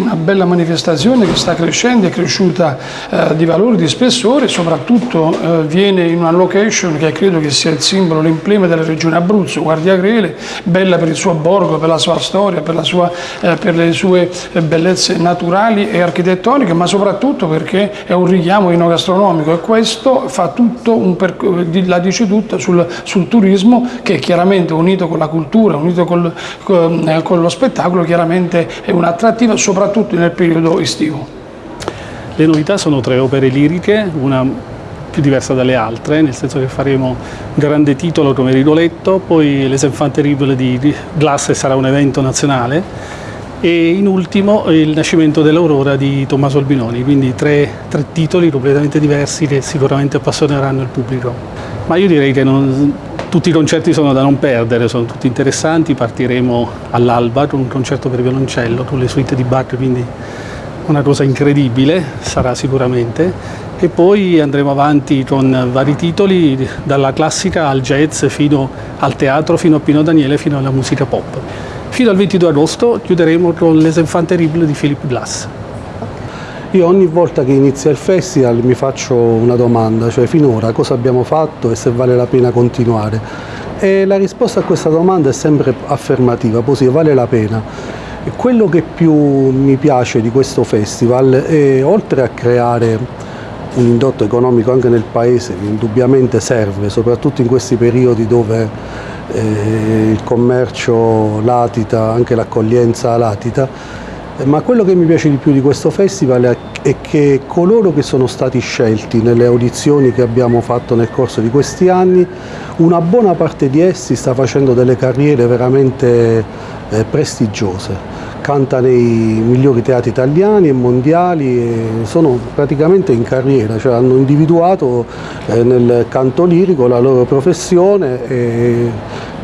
una bella manifestazione che sta crescendo, è cresciuta eh, di valore, di spessore, soprattutto eh, viene in una location che credo che sia il simbolo, l'emblema della regione Abruzzo, Guardia Grele, bella per il suo borgo, per la sua storia, per, sua, eh, per le sue eh, bellezze naturali e architettoniche, ma soprattutto perché è un richiamo enogastronomico. E questo fa tutto un la dice tutta sul, sul, turismo che chiaramente unito con la cultura, unito col, con, eh, con lo spettacolo, chiaramente è un'attrattiva soprattutto nel periodo estivo. Le novità sono tre opere liriche, una più diversa dalle altre, nel senso che faremo un grande titolo come Rigoletto, poi Les Enfants Terribles di Glass sarà un evento nazionale e in ultimo il nascimento dell'Aurora di Tommaso Albinoni, quindi tre, tre, titoli completamente diversi che sicuramente appassioneranno il pubblico. Ma io direi che non, tutti i concerti sono da non perdere, sono tutti interessanti, partiremo all'alba con un concerto per violoncello, con le suite di Bach, quindi una cosa incredibile sarà sicuramente e poi andremo avanti con vari titoli dalla classica al jazz fino al teatro, fino a Pino Daniele, fino alla musica pop. Fino al 22 agosto chiuderemo con Les Enfants Terribles di Philip Glass. Io ogni volta che inizia il festival mi faccio una domanda, cioè finora cosa abbiamo fatto e se vale la pena continuare. E la risposta a questa domanda è sempre affermativa, positiva, vale la pena. Quello che più mi piace di questo festival è, oltre a creare un indotto economico anche nel paese che indubbiamente serve, soprattutto in questi periodi dove eh, il commercio latita, anche l'accoglienza latita, ma quello che mi piace di più di questo festival è che coloro che sono stati scelti nelle audizioni che abbiamo fatto nel corso di questi anni, una buona parte di essi sta facendo delle carriere veramente eh, prestigiose canta nei migliori teatri italiani e mondiali e sono praticamente in carriera, cioè hanno individuato eh, nel canto lirico la loro professione e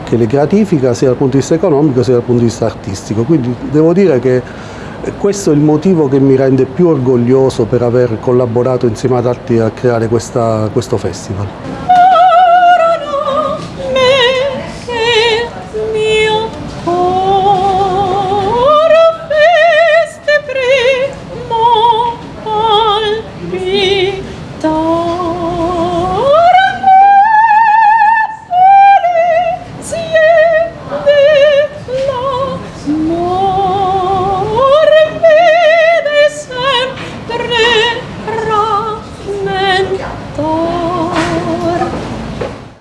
che le gratifica sia dal punto di vista economico sia dal punto di vista artistico. Quindi devo dire che questo è il motivo che mi rende più orgoglioso per aver collaborato insieme ad altri a creare questa, questo festival. 또